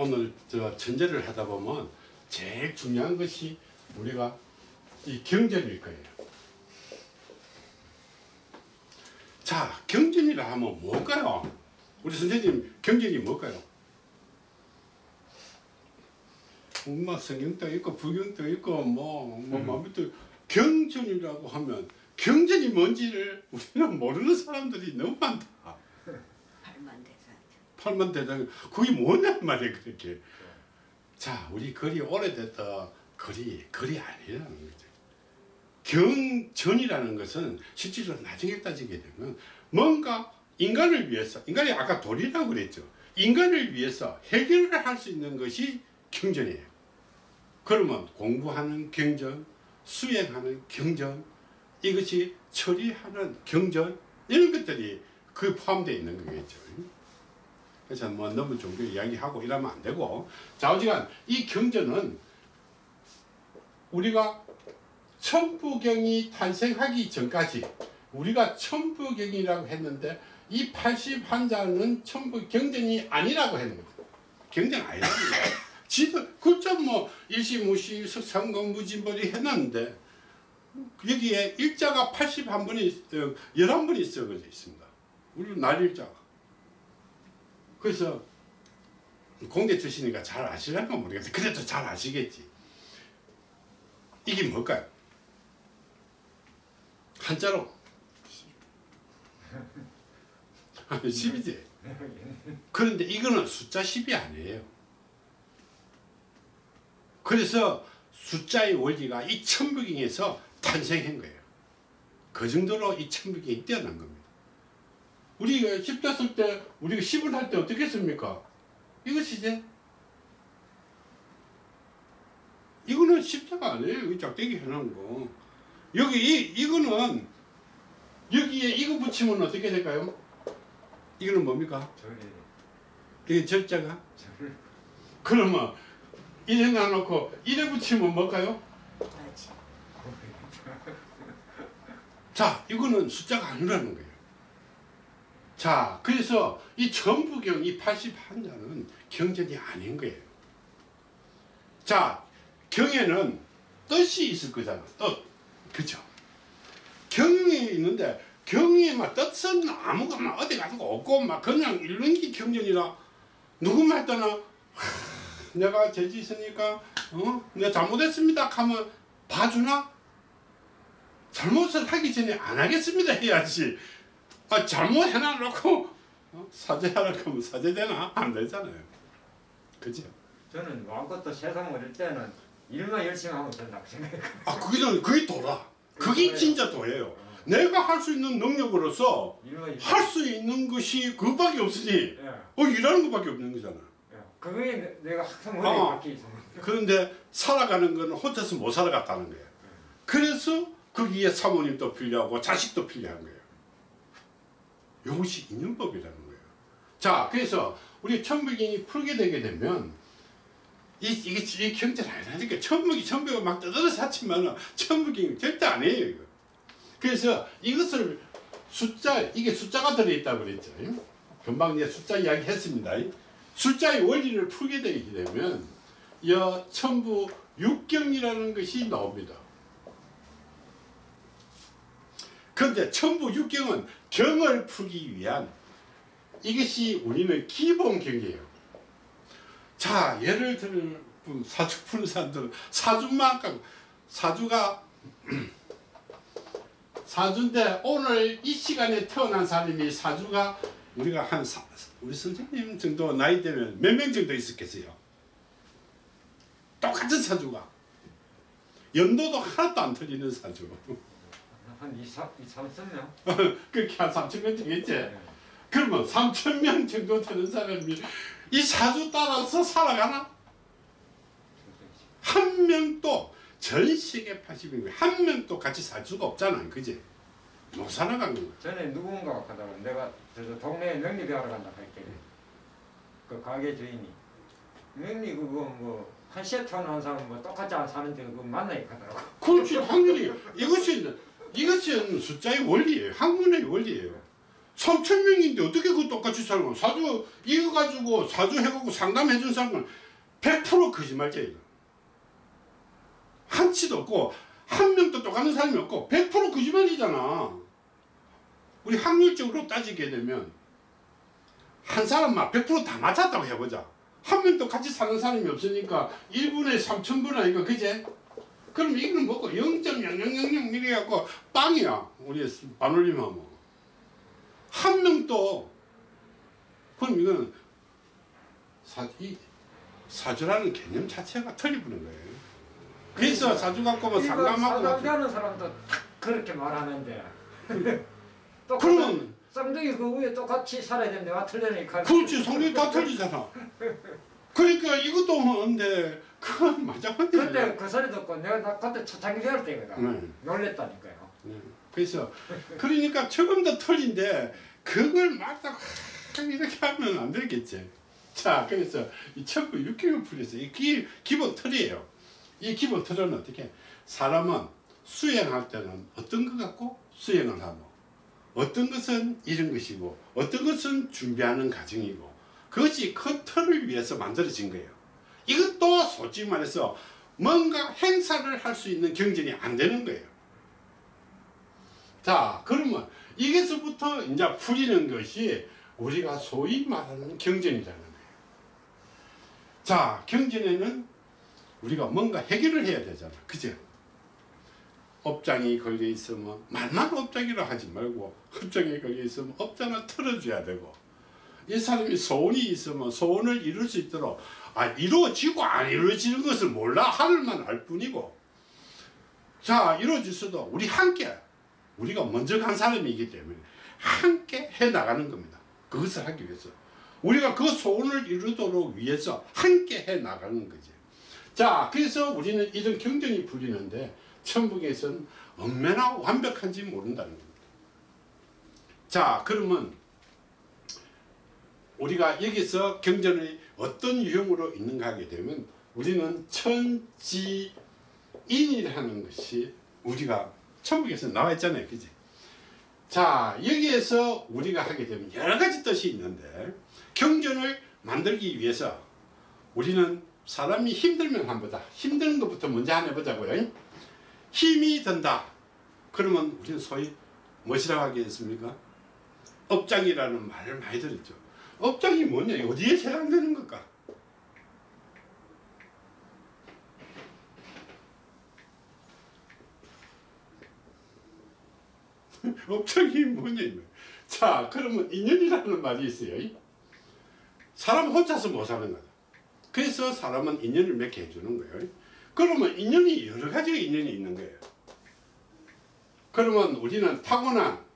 오늘 저 천재를 하다 보면 제일 중요한 것이 우리가 이 경전일 거예요. 자, 경전이라 하면 뭘까요? 우리 선생님 경전이 뭘까요? 뭐 성경도 있고 부경도 있고 뭐뭐 마음부터 경전이라고 하면 경전이 뭔지를 우리는 모르는 사람들이 너무 많다. 팔만 대장 그게 뭐냔 말이야 그렇게. 자, 우리 글이 오래됐다 글이 글이 아니라는 거죠. 경전이라는 것은 실질적으로 나중에 따지게 되면 뭔가 인간을 위해서 인간이 아까 돌이라고 그랬죠. 인간을 위해서 해결을 할 수 있는 것이 경전이에요. 그러면 공부하는 경전, 수행하는 경전, 이것이 처리하는 경전 이런 것들이 그 포함되어 있는 거겠죠. 그래서 뭐 너무 종교 이야기하고 이러면 안 되고 좌우지간 이 경전은 우리가 천부경이 탄생하기 전까지 우리가 천부경이라고 했는데 이 81자는 천부 경전이 아니라고 했는 거죠. 경전 거예요. 지도 글자 뭐 일시무시 석상공 무진벌이 해놨는데 여기에 일자가 81번이 11번이 써져 있습니다. 우리 날일자가. 그래서 공대 출신이니까 잘 아시려나 모르겠는데 그래도 잘 아시겠지. 이게 뭘까요? 한자로 10이지. 그런데 이거는 숫자 10이 아니에요. 그래서 숫자의 원리가 이 천부경에서 탄생한 거예요. 그 정도로 이 천부경이 뛰어난 겁니다. 우리가 십자 쓸 때, 우리가 10을 할 때 어떻게 씁니까? 이것이지. 이거는 십자가 아니에요. 이 짝대기 해놓은 거. 여기, 이, 이거는, 여기에 이거 붙이면 어떻게 될까요? 이거는 뭡니까? 저리 이게 절자가? 저를 그러면, 이래 놔놓고, 이래 붙이면 뭘까요? 맞지. 자, 이거는 숫자가 아니라는 거예요. 자, 그래서 이 전부경, 이 81자는 경전이 아닌 거예요. 자, 경에는 뜻이 있을 거잖아. 뜻. 그죠? 경이 있는데, 경이 막 뜻은 아무거나 어디 가지고 없고, 막 그냥 게 경전이라, 누구 말따나, 내가 죄지 있으니까, 어? 내가 잘못했습니다. 하면 봐주나? 잘못을 하기 전에 안 하겠습니다 해야지. 아, 잘못 해놔놓고 어? 사죄하라고 하면 사죄되나? 안 되잖아요. 그죠? 저는 아무것도 세상 어릴 때는 일만 열심히 하면 된다고 생각해요. 아, 그게, 좀- 그게 도라. 그게 진짜 도예요. 내가 할 수 있는 능력으로서. 할 수 있는 것이 그것밖에 없으니, 예. 어, 일하는 것밖에 없는 거잖아. 예. 그게 내- 내가 항상 어. 머리에 박혀 있습니다. 그런데 살아가는 건 혼자서 못 살아갔다는 거예요. 그래서 거기에 사모님도 필요하고 자식도 필요한 거예요. 이것이 인연법이라는 거예요. 자, 그래서 우리 천부경이 풀게 되게 되면 이, 이게, 이 경제는 아니라니까. 천부기, 천부가 막 떠들어서 하지만 천부경이 절대 아니에요, 이거. 그래서 이것을 숫자, 이게 숫자가 들어있다고 그랬죠. 금방 이제 숫자 이야기 했습니다. 숫자의 원리를 풀게 되게 되면 여 천부 육경이라는 것이 나옵니다. 그런데 천부 육경은 경을 풀기 위한 이것이 우리는 기본 경이에요. 자, 예를 들면 사주 푸는 사람들은 사주만 까고 사주가 사주인데 오늘 이 시간에 태어난 사람이 사주가 우리가 한 사, 우리 선생님 정도 나이 되면 몇 명 정도 있었겠어요? 똑같은 사주가 연도도 하나도 안 틀리는 사주 한 2, 3, 2, 3천 명? 그렇게 한 3천 명 되겠지? 예. 그러면 3천 명 정도 되는 사람이 이 사주 따라서 살아가나? 한 명도 전 세계 80명 한 명도 같이 살 수가 없잖아 그지? 못 살아가는 거야 전에 누군가가 가다가 내가 저 동네에 명리배하러 간다 할게 그 가게 주인이 명리 그거 뭐 한 세트 하는 사람 뭐 똑같이 안 사는데 그거 만나니까 하더라고 그렇지 당연히 이것이 이것은 숫자의 원리예요 학문의 원리예요 3천 명인데 어떻게 그 똑같이 살고 사주 이거 가지고 사주 해갖고 상담해 준 사람은 100% 거짓말쟁이다. 한치도 없고 한 명도 똑같은 사람이 없고 100% 거짓말이잖아. 우리 확률적으로 따지게 되면 한 사람만 100%다 맞췄다고 해보자. 한 명도 같이 사는 사람이 없으니까 1분에 3천분 아니까 그제? 그럼 이거는 뭐고 0.0000 이래갖고 빵이야. 우리 반올림하면. 한 명도 그럼 이거는 사, 이 사주라는 개념 자체가 틀리부는 거예요. 그래서 사주 갖고 뭐 상담하고 상담하는 사람도 딱 그렇게 말하는데 그러면 쌍둥이 그 위에 똑같이 살아야 되는데 와 틀리니까 그렇지 성격이 다 틀리잖아. 그러니까 이것도 하는데 그건 맞아요. 그때 그 소리 듣고 내가 나 그때 초창기 배울 때거든 네. 놀랬다니까요 네. 그래서 그러니까 조금도 틀린데 그걸 막다 이렇게 하면 안 되겠지. 자 그래서 이 천부 육경을 풀려서 이 기, 기본 틀이에요. 이 기본 틀은 어떻게 사람은 수행할 때는 어떤 것 갖고 수행을 하고 어떤 것은 이런 것이고 어떤 것은 준비하는 과정이고 그것이 큰 틀을 위해서 만들어진 거예요. 이것도 솔직히 말해서 뭔가 행사를 할 수 있는 경전이 안 되는 거예요. 자, 그러면 이게서부터 이제 풀리는 것이 우리가 소위 말하는 경전이라는 거예요. 자, 경전에는 우리가 뭔가 해결을 해야 되잖아. 그죠? 업장이 걸려 있으면 말만 업장이라 하지 말고 업장이 걸려 있으면 업장을 틀어줘야 되고 이 사람이 소원이 있으면 소원을 이룰 수 있도록 아 이루어지고 안 이루어지는 것을 몰라 하늘만 알 뿐이고 자 이루어질 수도 우리 함께 우리가 먼저 간 사람이기 때문에 함께 해 나가는 겁니다. 그것을 하기 위해서 우리가 그 소원을 이루도록 위해서 함께 해 나가는 거지. 자 그래서 우리는 이런 경전이 풀리는데 천북에서는 얼마나 완벽한지 모른다는 겁니다. 자 그러면 우리가 여기서 경전이 어떤 유형으로 있는가 하게 되면 우리는 천지인이라는 것이 우리가 천국에서 나와 있잖아요. 그지? 자, 여기에서 우리가 하게 되면 여러 가지 뜻이 있는데 경전을 만들기 위해서 우리는 사람이 힘들면 한보다 힘든 것부터 먼저 하나 해보자고요. 힘이 든다. 그러면 우리는 소위 무엇이라고 하겠습니까? 업장이라는 말을 많이 들었죠. 업장이 뭐냐? 어디에 해당되는 걸까? 업장이 뭐냐? 자, 그러면 인연이라는 말이 있어요. 사람 혼자서 못 사는 거다. 그래서 사람은 인연을 맺게 해주는 거예요. 그러면 인연이 여러 가지 인연이 있는 거예요. 그러면 우리는 타고난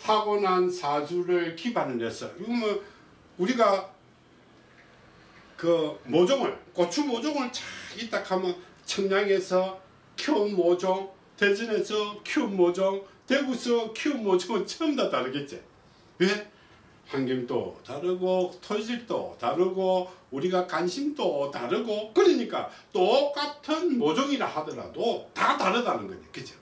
타고난 사주를 기반을 해서 이거 뭐 우리가 그 모종을 고추 모종을 쫙 있다 하면 청량에서 키운 모종 대전에서 키운 모종 대구에서 키운 모종은 처음 다 다르겠지 왜? 환경도 다르고 토질도 다르고 우리가 관심도 다르고 그러니까 똑같은 모종이라 하더라도 다 다르다는 거지 그죠?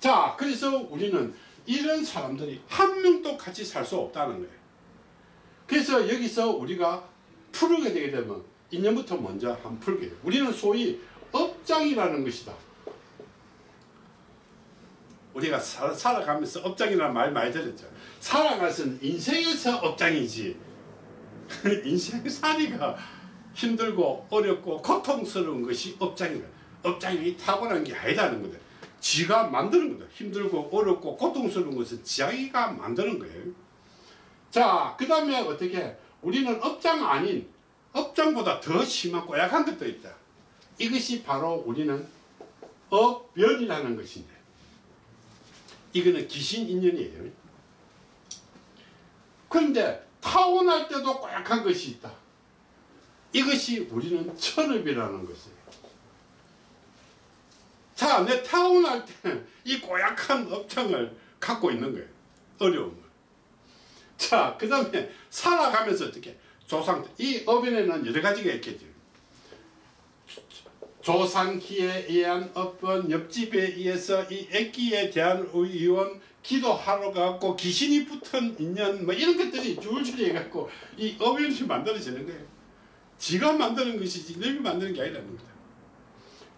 자 그래서 우리는 이런 사람들이 한 명도 같이 살 수 없다는 거예요. 그래서 여기서 우리가 풀게 되게 되면 인연부터 먼저 한 풀게 돼요. 우리는 소위 업장이라는 것이다. 우리가 살, 살아가면서 업장이라는 말 많이 들었죠. 살아가서는 인생에서 업장이지. 인생살이가 힘들고 어렵고 고통스러운 것이 업장이다. 업장이 타고난 게 아니다는 거다. 지가 만드는 거다. 힘들고 어렵고 고통스러운 것은 지가 만드는 거예요. 자, 그 다음에 어떻게 우리는 업장 아닌 업장보다 더 심한 고약한 것도 있다. 이것이 바로 우리는 업변이라는 것인데 이거는 귀신 인연이에요. 그런데 타고날 때도 고약한 것이 있다. 이것이 우리는 천업이라는 것이에요. 자, 내 타고날 때이 고약한 업장을 갖고 있는 거예요. 어려움을. 자, 그 다음에 살아가면서 어떻게 조상 이 업에는 여러 가지가 있겠죠. 조상기에 의한 어떤 옆집에 의해서 이 애기에 대한 의원 기도하러 가고 귀신이 붙은 인연 뭐 이런 것들이 줄줄이 해갖고 이 어변이 만들어지는 거예요. 지가 만드는 것이지 남이 만드는 게 아니라는 거다.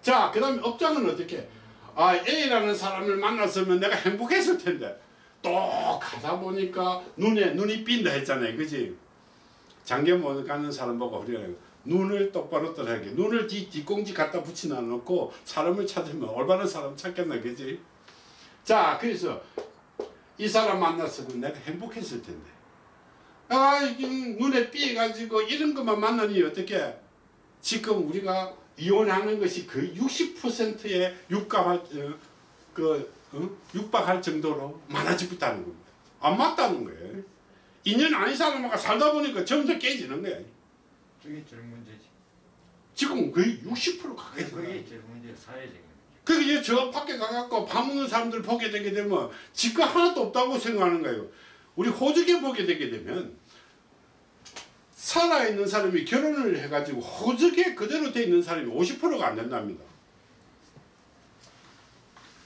자, 그 다음에 업장은 어떻게? 아, A라는 사람을 만났으면 내가 행복했을 텐데 또 가다 보니까 눈에 눈이 삔다 했잖아요. 그지? 장계모 가는 사람 보고 우리가 눈을 똑바로 떠라게 눈을 뒤, 뒷공지 갖다 붙이나 놓고 사람을 찾으면 올바른 사람 찾겠나 그지? 자, 그래서 이 사람 만났으면 내가 행복했을 텐데 아, 눈에 삐가지고 이런 것만 만나니 어떻게 지금 우리가 이혼하는 것이 60%에 육박할 어, 그 어? 육박할 정도로 많아지고 있다는 겁니다. 안 맞다는 거예요. 인연 아닌 사람하고 살다 보니까 점점 깨지는 거야. 그게 제일 문제지. 지금 거의 60% 가까이 그게 돼요. 제일 문제 사회적인 문제. 그게 이제 저 밖에 가갖고 밥 먹는 사람들 보게 되게 되면 지가 하나도 없다고 생각하는 거예요. 우리 호적에 보게 되게 되면 살아있는 사람이 결혼을 해가지고 호적에 그대로 돼 있는 사람이 50%가 안 된답니다.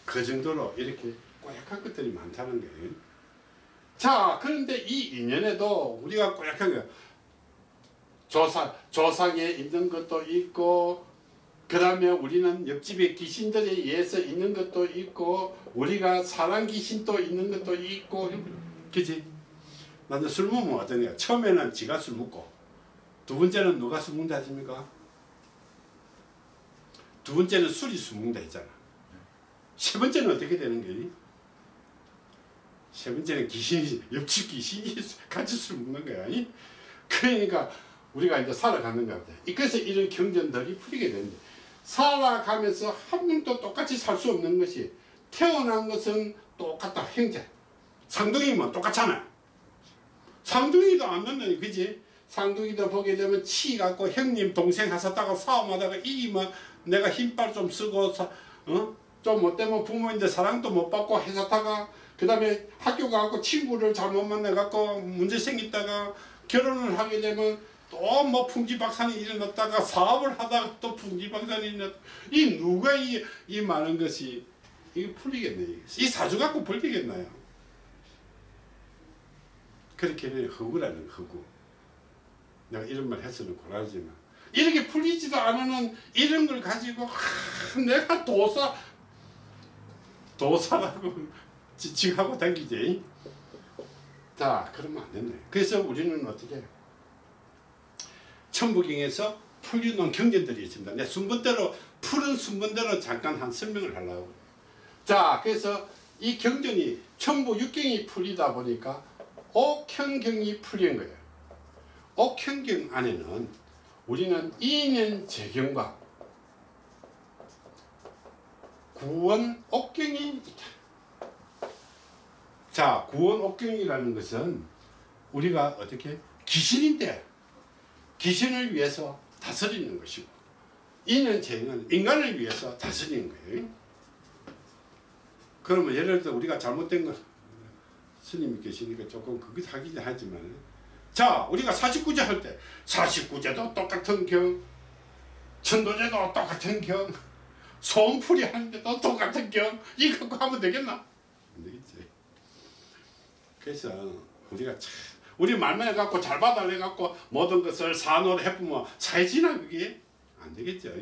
그 정도로 이렇게 꼬약한 것들이 많다는 거예요. 자, 그런데 이 인연에도 우리가 꼬약한 거 조상, 조상에 있는 것도 있고 그 다음에 우리는 옆집에 귀신들에 의해서 있는 것도 있고 우리가 사람 귀신도 있는 것도 있고 그지? 나는 술 먹으면 어떠냐 처음에는 지가 술 먹고 두 번째는 누가 술 먹는다 하십니까? 두 번째는 술이 술 먹는다 했잖아 세 번째는 어떻게 되는 거니? 세 번째는 귀신이 옆집 귀신이 같이 술 먹는 거야 아니? 그러니까 우리가 이제 살아가는 것 같아 그래서 이런 경전들이 풀리게 되는데 살아가면서 한 명도 똑같이 살 수 없는 것이 태어난 것은 똑같다 형제 상둥이면 똑같잖아 상둥이도 안 만나니 그지? 상둥이도 보게 되면 치 갖고 형님 동생 하셨다가 싸움하다가 이기면 내가 힘빨 좀 쓰고 사, 어? 좀 못되면 부모인데 사랑도 못 받고 해서다가 그 다음에 학교 가고 친구를 잘못 만나 갖고 문제 생겼다가 결혼을 하게 되면 또 뭐 풍지박산이 일어났다가 사업을 하다가 또 풍지박산이 일어났 이 누가 이, 이 많은 것이? 이게 풀리겠네 이 사주 갖고 풀리겠나요 그렇게는 허구라는 허구 내가 이런 말 해서는 곤란하지만 이렇게 풀리지도 않는 이런 걸 가지고 하, 내가 도사 도사라고 지칭하고 다니지 자 그러면 안 된다 그래서 우리는 어떻게? 천부경에서 풀리는 경전들이 있습니다. 내 순번대로 푸른 순번대로 잠깐 한 설명을 하려고. 자, 그래서 이 경전이 천부 육경이 풀리다 보니까 옥현경이 풀린 거예요. 옥현경 안에는 우리는 이년 재경과 구원 옥경이 있다. 자, 구원 옥경이라는 것은 우리가 어떻게 귀신인데 귀신을 위해서 다스리는 것이고 인연체는 인간을 위해서 다스리는 거예요. 그러면 예를 들어 우리가 잘못된 거 스님이 계시니까 조금 그게 하긴 하지만 자 우리가 49제 할 때 49제도 똑같은 경 천도제도 똑같은 경 소음풀이 하는데도 똑같은 경 이거 갖고 하면 되겠나? 안 되겠지. 그래서 우리가 참 우리 말만 해갖고 잘 받아내갖고 모든 것을 산으로 해보면 사회지나 그게 안 되겠죠.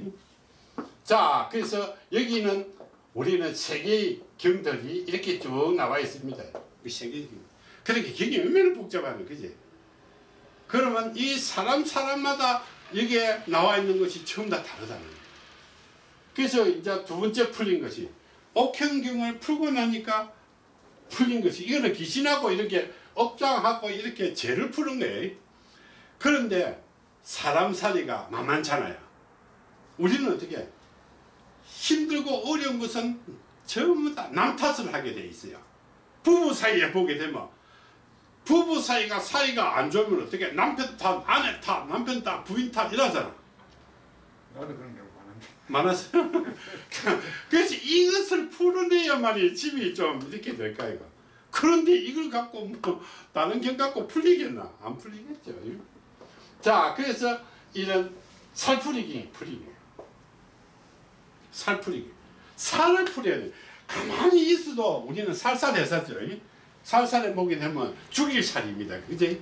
자, 그래서 여기는 우리는 세 개의 경들이 이렇게 쭉 나와 있습니다. 세 개의 경. 그렇게 경이 얼마나 복잡하네, 그지? 그러면 이 사람 사람마다 여기에 나와 있는 것이 전부 다 다르다는 거예요. 그래서 이제 두 번째 풀린 것이 옥현경을 풀고 나니까 풀린 것이 이거는 귀신하고 이렇게 업장하고 이렇게 죄를 푸는 거예요. 그런데 사람 살이가 만만찮아요. 우리는 어떻게 힘들고 어려운 것은 전부 다 남 탓을 하게 돼 있어요. 부부 사이에 보게 되면 부부 사이가 사이가 안 좋으면 어떻게 남편 탓, 아내 탓, 남편 탓, 부인 탓 이러잖아. 나도 그런 경우 많은데. 많았어요. 그래서 이것을 풀어내야만이 집이 좀 이렇게 될까 이거. 그런데 이걸 갖고 뭐 다른 경 갖고 풀리겠나? 안 풀리겠죠. 자, 그래서 이런 살풀이기 풀리게. 살풀이기. 살을 풀어야 돼. 가만히 있어도 우리는 살살해서죠. 살살해 보게 되면 죽일 살입니다. 그지?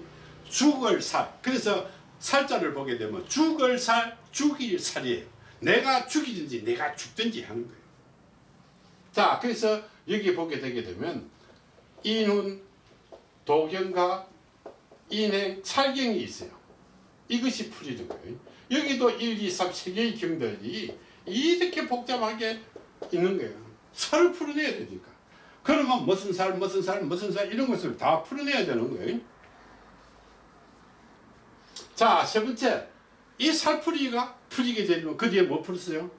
죽을 살. 그래서 살자를 보게 되면 죽을 살, 죽일 살이에요. 내가 죽이든지 내가 죽든지 하는 거예요. 자, 그래서 여기 보게 되게 되면 인훈, 도경과 인행, 살경이 있어요. 이것이 풀이는 거예요. 여기도 1, 2, 3, 3개의 경들이 이렇게 복잡하게 있는 거예요. 살을 풀어내야 되니까. 그러면 무슨 살, 무슨 살, 무슨 살 이런 것을 다 풀어내야 되는 거예요. 자, 세 번째. 이 살풀이가 풀리게 되면 그 뒤에 뭐 풀었어요?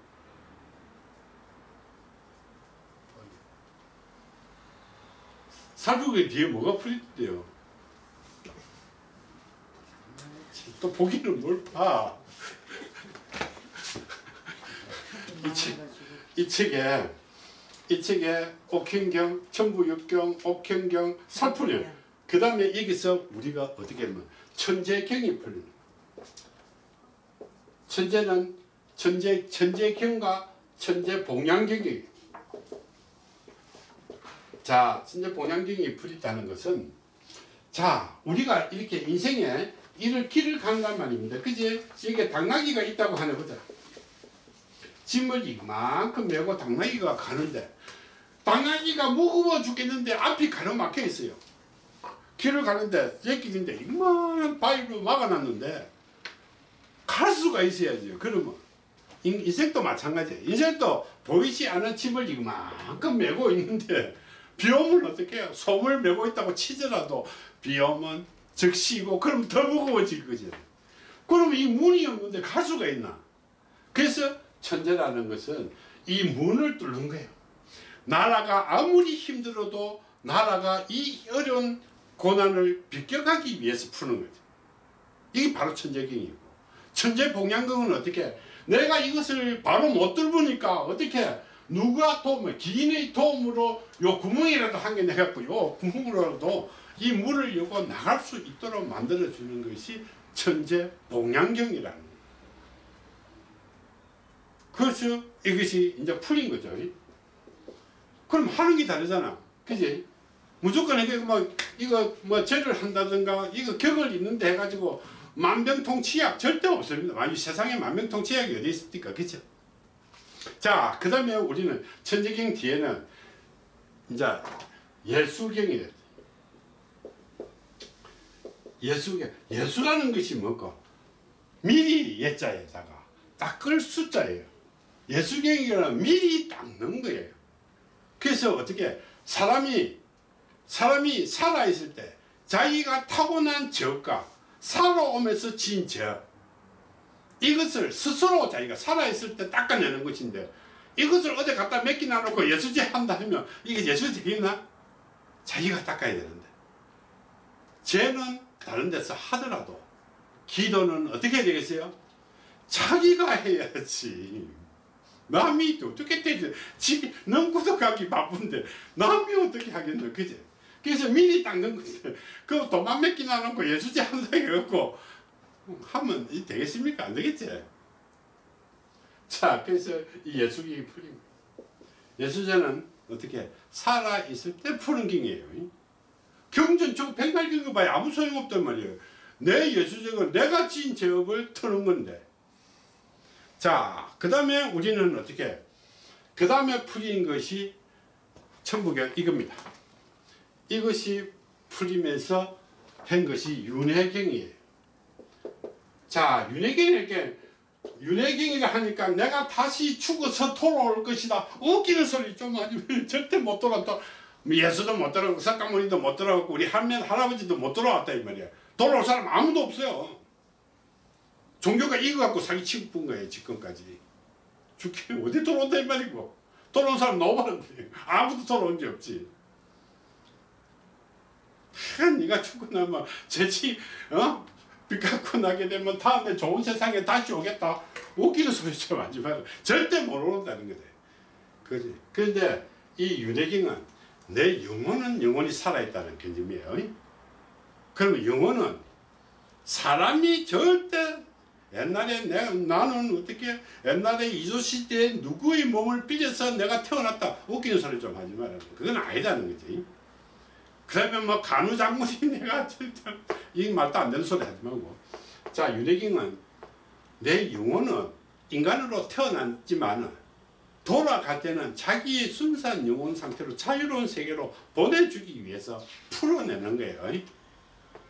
살풀이 뒤에 뭐가 풀린대요? 또 보기는 뭘 봐. 이, 책, 이 책에 이 책에 옥현경, 천부육경, 옥현경, 살풀이 그 다음에 여기서 우리가 어떻게 하면 천재경이 풀리는. 천재는 천재, 천재경과 천재봉양경이 자, 천재봉양경이 풀리다는 것은 자, 우리가 이렇게 인생에 이를 길을 간단 말입니다. 그지? 이게 당나귀가 있다고 하나 보자. 짐을 이만큼 메고 당나귀가 가는데 당나귀가 무거워 죽겠는데 앞이 가로막혀 있어요. 길을 가는데 제끼는데 이만한 바위로 막아놨는데 갈 수가 있어야죠. 그러면 인- 인생도 마찬가지예요. 인생도 보이지 않는 짐을 이만큼 메고 있는데 비 오면 어떻게 해요? 솜을 메고 있다고 치더라도 비 오면 적시고 그럼 더 무거워질 거죠. 그러면 이 문이 없는데 갈 수가 있나? 그래서 천재라는 것은 이 문을 뚫는 거예요. 나라가 아무리 힘들어도 나라가 이 어려운 고난을 비껴가기 위해서 푸는 거죠. 이게 바로 천재경이고 천재봉양경은 어떻게 내가 이것을 바로 못 뚫으니까 어떻게 누가 도움 기인의 도움으로 요 구멍이라도 한 개 내갖고 요 구멍으로라도 이 물을 요거 나갈 수 있도록 만들어 주는 것이 천재봉양경이라는 거예요. 그래서 이것이 이제 풀린 거죠. 그럼 하는 게 다르잖아. 그지? 무조건 이게 뭐, 이거 뭐 죄를 한다든가, 이거 격을 있는데 해가지고 만병통치약 절대 없습니다. 만약 세상에 만병통치약이 어디 있습니까? 그죠? 자, 그 다음에 우리는 천재경 뒤에는 이제 예수경이 됐 예수경. 예수라는 것이 뭐고? 미리 예자에다가 닦을 숫자예요. 예수경이라는 미리 닦는 거예요. 그래서 어떻게 사람이 사람이 살아 있을 때 자기가 타고난 죄가 살아오면서 진 죄. 이것을 스스로 자기가 살아 있을 때 닦아내는 것인데 이것을 어디 갖다 맡기나 놓고 예수제 한다 하면 이게 예수 되겠나? 자기가 닦아야 되는데 죄는 다른 데서 하더라도 기도는 어떻게 해야 되겠어요? 자기가 해야지. 남이 어떻게 되지? 지, 넘고도 가기 바쁜데 남이 어떻게 하겠노? 그제? 그래서 미리 닦는 건데 그 도만 맡기나 놓고 예수제 한다 해갖고 하면 이 되겠습니까? 안 되겠지? 자, 그래서 이 예수경이 풀린. 예수제는 어떻게 살아있을 때 푸는 경이에요. 경전 저 백날 경거 봐야 아무 소용없단 말이에요. 내 예수제가 내가 지은 죄업을 터는 건데 자, 그 다음에 우리는 어떻게 그 다음에 풀린 것이 천부경 이겁니다. 이것이 풀리면서 한 것이 윤회경이에요. 자, 윤회경이 이렇게 윤회경이라 하니까 내가 다시 죽어서 돌아올 것이다. 웃기는 소리 좀 하지 절대 못 돌아왔다. 예수도 못 돌아오고 석가모니도 못 돌아오고 우리 할머니 할아버지도 못 돌아왔다 이 말이야. 돌아올 사람 아무도 없어요. 종교가 이거 갖고 사기치고 본 거예요 지금까지. 죽기 어디 돌아온다 이 말이고. 돌아온 사람 너무 많은데 아무도 돌아온 게 없지. 하, 네가 죽고 나면 죄지 어? 빚 갖고 나게 되면 다음에 좋은 세상에 다시 오겠다. 웃기는 소리 좀 하지 마라. 절대 못 오른다는 거다. 그지? 그런데 이 윤회경은 내 영혼은 영원히 살아있다는 개념이에요. 그러면 영혼은 사람이 절대 옛날에 내가 나는 어떻게 옛날에 이조 시대에 누구의 몸을 빚어서 내가 태어났다. 웃기는 소리 좀 하지 마라 그건 아니다는 거지. 그러면 뭐 간우 장군이 내가 이 말도 안 되는 소리 하지 말고. 자 윤혜경은 내 영혼은 인간으로 태어났지만 돌아갈 때는 자기의 순수한 영혼 상태로 자유로운 세계로 보내주기 위해서 풀어내는 거예요.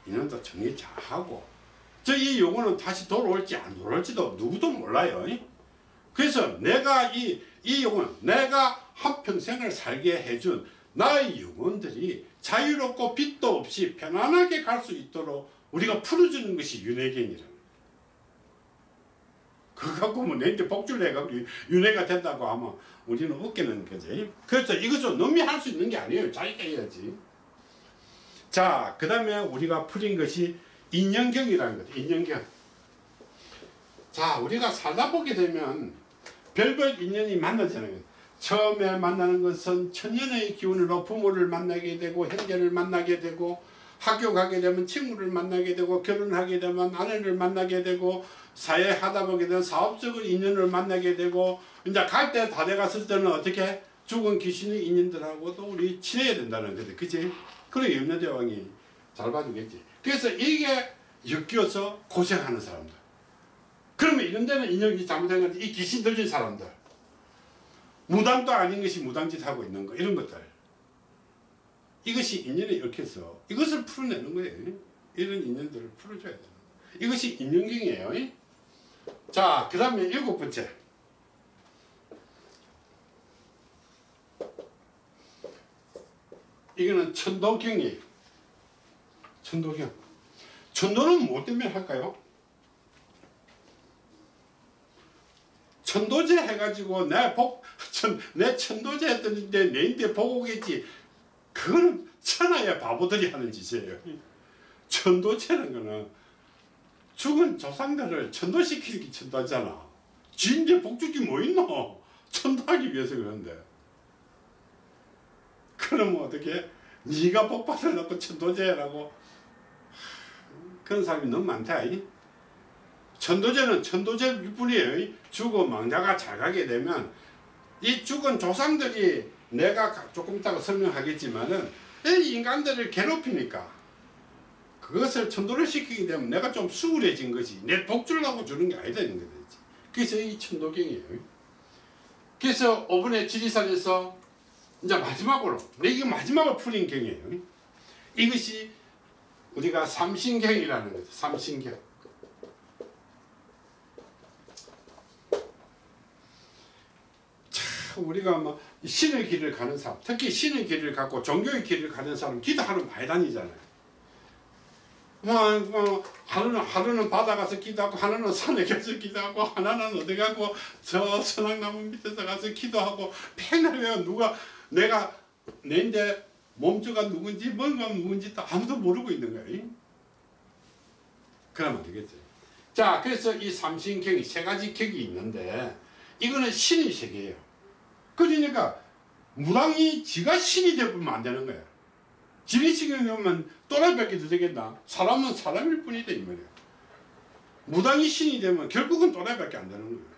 이놈도 정리 잘하고 저이 영혼은 다시 돌아올지 안 돌아올지도 누구도 몰라요 그래서 내가 이, 이 영혼 내가 한평생을 살게 해준 나의 영혼들이 자유롭고 빚도 없이 편안하게 갈 수 있도록 우리가 풀어주는 것이 윤회견이라는 거예요. 그거 갖고 뭐 내한테 복주를 해가지고 윤회가 된다고 하면 우리는 웃기는 거지. 그래서 이것은 남이 할 수 있는 게 아니에요. 자기가 해야지. 자, 그 다음에 우리가 풀인 것이 인연경이라는 거죠. 인연경. 자, 우리가 살다 보게 되면 별별 인연이 만나잖아요. 처음에 만나는 것은 천년의 기운으로 부모를 만나게 되고 형제를 만나게 되고 학교 가게 되면 친구를 만나게 되고 결혼하게 되면 아내를 만나게 되고 사회 하다 보게 되면 사업적인 인연을 만나게 되고 이제 갈 때 다 돼갔을 때는 어떻게 죽은 귀신의 인연들하고도 우리 친해야 된다는 거지 그치? 그래 염려대왕이 잘 봐주겠지 그래서 이게 엮여서 고생하는 사람들. 그러면 이런 데는 인연이 잘못된 건데 이 귀신 들린 사람들. 무당도 아닌 것이 무당짓 하고 있는 거 이런 것들. 이것이 인연에 얽혀서 이것을 풀어내는 거예요. 이런 인연들을 풀어줘야 되는 이것이 인연경이에요. 자 그 다음에 일곱 번째. 이거는 천도경이에요 천도경 천도는 뭐 때문에 할까요? 천도제 해가지고 내 복, 천, 내 천도제 했더니 내 내 인데 보고 오겠지. 그거는 천하의 바보들이 하는 짓이에요. 천도제는 거는 죽은 조상들을 천도시키기 천도잖아. 지인데 복주기 뭐 있노? 천도하기 위해서 그러는데. 그러면 어떻게? 네가 복 받으려고 천도제라고 그런 사람이 너무 많다. 이. 천도제는 천도제일 뿐이에요. 죽어 망자가 잘 가게 되면 이 죽은 조상들이 내가 가- 조금 이따가 설명하겠지만은 이 인간들을 괴롭히니까 그것을 천도를 시키게 되면 내가 좀 수월해진 것이 내 복주려고 주는 게 아니다는 거지. 그래서 이 천도경이에요. 그래서 5분의 지리산에서 이제 마지막으로 이게 마지막으로 풀린 경이에요. 이것이 우리가 삼신경이라는 거죠. 삼신경. 우리가 뭐 신의 길을 가는 사람, 특히 신의 길을 갖고 종교의 길을 가는 사람 기도하러 많이 다니잖아요. 뭐, 뭐 하루는 하루는 바다 가서 기도하고 하나는 산에 가서 기도하고 하나는 어디 가고 저 선악나무 밑에서 가서 기도하고 맨날 왜 누가 내가 내인데 몸주가 누군지 뭔가 누군지 또 아무도 모르고 있는 거예요. 그러면 되겠죠. 자, 그래서 이 삼신경이 세 가지 격이 있는데 이거는 신의 세계예요. 그러니까 무당이 지가 신이 되면 안 되는 거야. 지리 신이 되면 또라이밖에 더 되겠나? 사람은 사람일 뿐이다 이 말이야. 무당이 신이 되면 결국은 또라이밖에 안 되는 거야.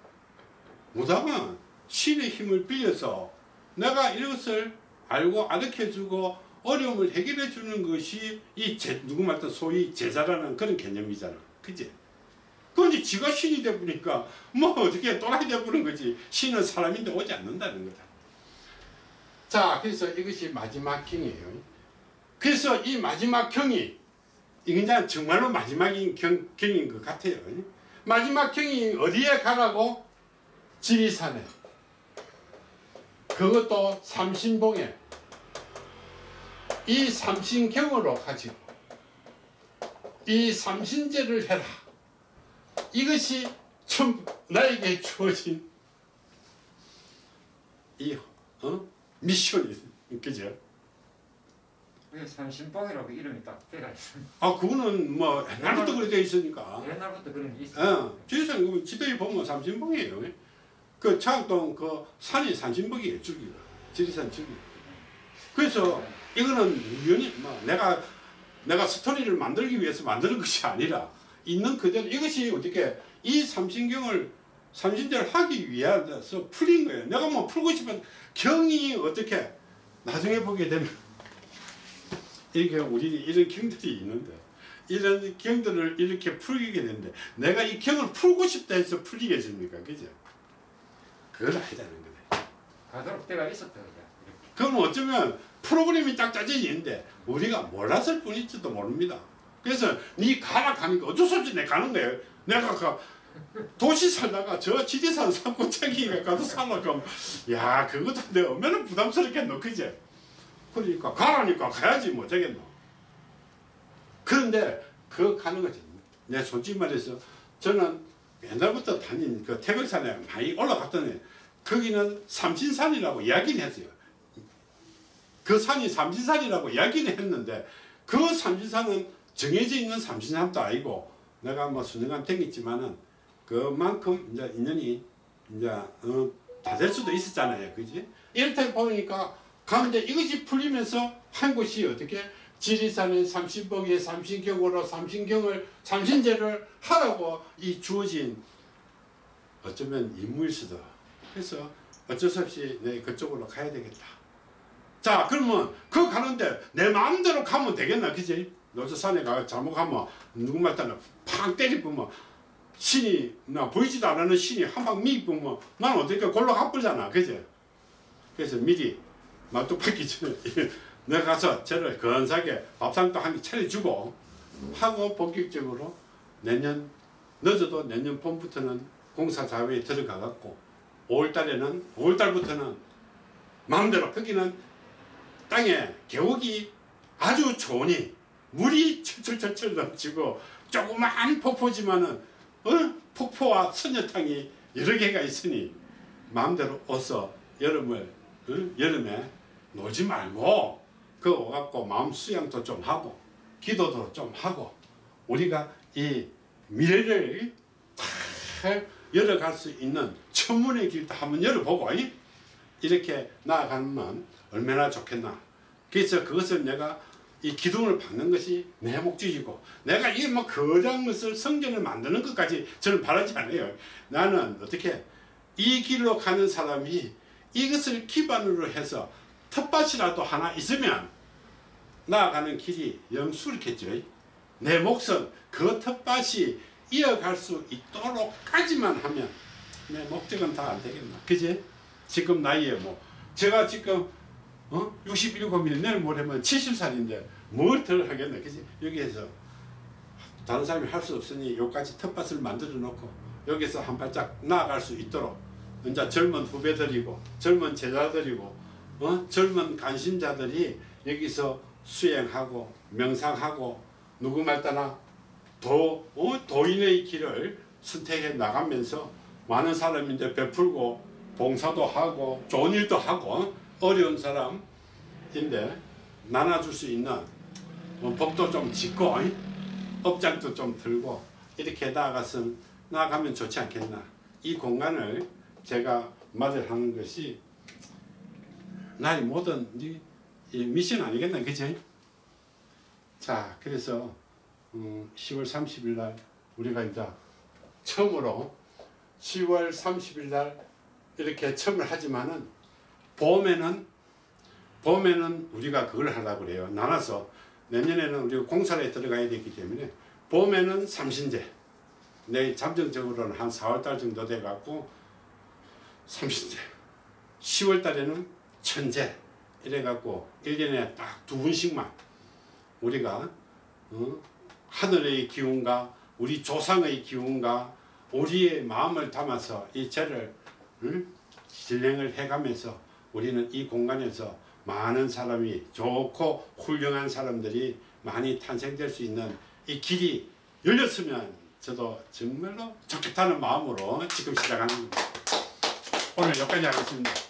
무당은 신의 힘을 빌려서 내가 이것을 알고 가르쳐주고 어려움을 해결해 주는 것이 이 제, 누구 말든 소위 제자라는 그런 개념이잖아. 그지? 그런데 지가 신이 되보니까 뭐 어떻게 또라이 되보는 거지. 신은 사람인데 오지 않는다는 거다. 자, 그래서 이것이 마지막 경이에요. 그래서 이 마지막 경이 이제 정말로 마지막인 경, 경인 것 같아요. 마지막 경이 어디에 가라고? 지리산에. 그것도 삼신봉에. 이 삼신경으로 가지고 이 삼신제를 해라. 이것이 참 나에게 주어진 이 어? 미션이 그죠? 왜 삼신봉이라고 이름이 딱 때가 있어. 아 그거는 뭐 옛날부터 그래 돼 있으니까. 옛날부터 그런 게 있어. 어, 그 지도에 보면 삼신봉이에요. 그 창동 그 산이 삼신봉이에요 줄기가 지리산 줄기. 그래서 이거는 우연히 뭐 내가 내가 스토리를 만들기 위해서 만드는 것이 아니라 있는 그대로 이것이 어떻게 이 삼신경을 삼신제를 하기 위해서 풀린 거예요. 내가 뭐 풀고 싶은 경이 어떻게 나중에 보게 되면 이렇게 우리 이런 경들이 있는데 이런 경들을 이렇게 풀게 되는데 내가 이 경을 풀고 싶다 해서 풀리겠습니까? 그죠? 그걸 하자는 거네. 가도록 때가 있었다. 그럼 어쩌면 프로그램이 딱 짜져 있는데 우리가 몰랐을 뿐일지도 모릅니다. 그래서 니 가라 가니까 어쩔 수 없이 내 가는 거예요. 내가 가 도시 살다가 저 지리산 산골짜기가 가서 살라고 야 그것도 내가 얼마나 부담스럽겠노 그제 그러니까 가라니까 가야지 뭐 되겠노 그런데 그 가는 거지 내 솔직히 말해서 저는 옛날부터 다닌 그 태백산에 많이 올라갔더니 거기는 삼신산이라고 이야기는 했어요 그 산이 삼신산이라고 이야기는 했는데 그 삼신산은 정해져 있는 삼신산도 아니고 내가 뭐 수년간 댕겼지만은 그만큼 이제 인연이 이제 어, 다될 수도 있었잖아요, 그지? 이렇다 보니까 가운데 이것이 풀리면서 한 곳이 어떻게 지리산의 삼신봉의 삼신경으로 삼신경을 삼신제를 하라고 이 주어진 어쩌면 임무일 수도. 그래서 어쩔 수 없이 내 그쪽으로 가야 되겠다. 자 그러면 그 가는데 내 마음대로 가면 되겠나 그지? 노조산에 가 잘못 가면 누구 말따나 팡 때리면 신이 나 보이지도 않는 신이 한방 미입으면 난 어떻게 골로 가버리잖아 그지? 그래서 미리 말뚝 박기 전에 내가 가서 저를 건사하게 밥상도 한 개 차려주고 하고 본격적으로 내년 늦어도 내년 봄부터는 공사 자회에 들어가 갖고 5월달에는 5월달부터는 마음대로 거기는 땅에 계곡이 아주 좋으니 물이 철철철철 넘치고 조그만 폭포지만은 어? 폭포와 선녀탕이 여러 개가 있으니 마음대로 어서 여름을 어? 여름에 놀지 말고 그 오갖고 마음 수양도 좀 하고 기도도 좀 하고 우리가 이 미래를 잘 열어갈 수 있는 천문의 길도 한번 열어보고 이? 이렇게 나아가면 얼마나 좋겠나 그래서 그것을 내가 이 기둥을 박는 것이 내 목적이고 내가 이뭐 거대한 것을 성전을 만드는 것까지 저는 바라지 않아요 나는 어떻게 이 길로 가는 사람이 이것을 기반으로 해서 텃밭이라도 하나 있으면 나아가는 길이 영수롭겠죠 내 몫은 그 텃밭이 이어갈 수 있도록까지만 하면 내 목적은 다 안 되겠나 그지? 지금 나이에 뭐 제가 지금 어? 67이면 내일 모레면 70살인데 뭘 덜 하겠나 그지? 여기에서 다른 사람이 할 수 없으니 여기까지 텃밭을 만들어 놓고 여기서 한 발짝 나아갈 수 있도록 이제 젊은 후배들이고 젊은 제자들이고 어? 젊은 관심자들이 여기서 수행하고 명상하고 누구 말따나 도, 어? 도인의 길을 선택해 나가면서 많은 사람인데 베풀고 봉사도 하고 좋은 일도 하고 어? 어려운 사람인데 나눠줄 수 있는 어, 복도 좀 짓고 어? 업장도 좀 들고 이렇게 나아가서 나아가면 좋지 않겠나 이 공간을 제가 맞이하는 것이 나의 모든 미션 아니겠나 그지? 자 그래서 음, 10월 30일 날 우리가 이제 처음으로 10월 30일 날 이렇게 처음을 하지만은 봄에는 봄에는 우리가 그걸 하려고 그래요. 나눠서 내년에는 우리가 공사에 들어가야 되기 때문에 봄에는 삼신제 내 잠정적으로는 한 4월달 정도 돼 갖고 삼신제 10월 달에는 천제 이래 갖고 1년에 딱 두 분씩만 우리가 어? 하늘의 기운과 우리 조상의 기운과 우리의 마음을 담아서 이 제를 응? 진행을 해가면서 우리는 이 공간에서 많은 사람이 좋고 훌륭한 사람들이 많이 탄생될 수 있는 이 길이 열렸으면 저도 정말로 좋겠다는 마음으로 지금 시작하는 겁니다. 오늘 여기까지 하겠습니다.